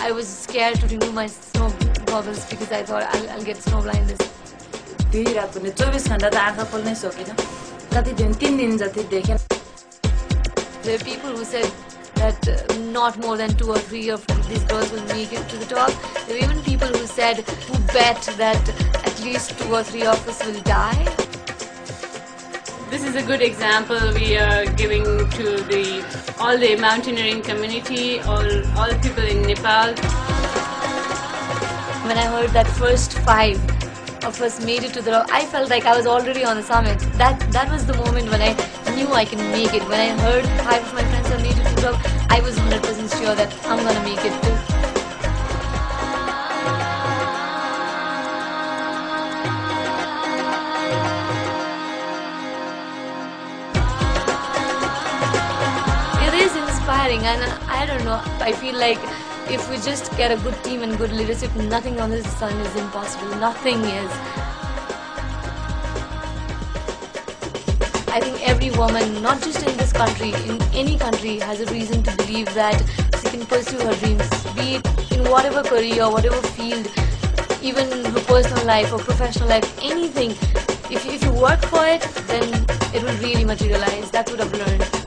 I was scared to remove my snow goggles because I thought I'll, I'll get snow blindness. दुई रात पनि चौबिस घन्टा त आँखा खोल्नै सकेन कति दिन तिन दिन जति देखेन There are people who said that uh, not more than two or three of these girls will make it to the top. There were even people who said, who bet that at least two or three of us will die. This is a good example we are giving to the all the mountaineering community, all all people in Nepal. When I heard that first five of us made it to the I felt like I was already on the summit. That that was the moment when I knew I can make it. When I heard five of my friends have made it to the top, I was 100% sure that I'm gonna make it too. Inspiring, and I don't know. I feel like if we just get a good team and good leadership, nothing on this sun is impossible. Nothing is. I think every woman, not just in this country, in any country, has a reason to believe that she can pursue her dreams, be it in whatever career, whatever field, even her personal life or professional life, anything. If, if you work for it, then it will really materialize. That's what I've learned.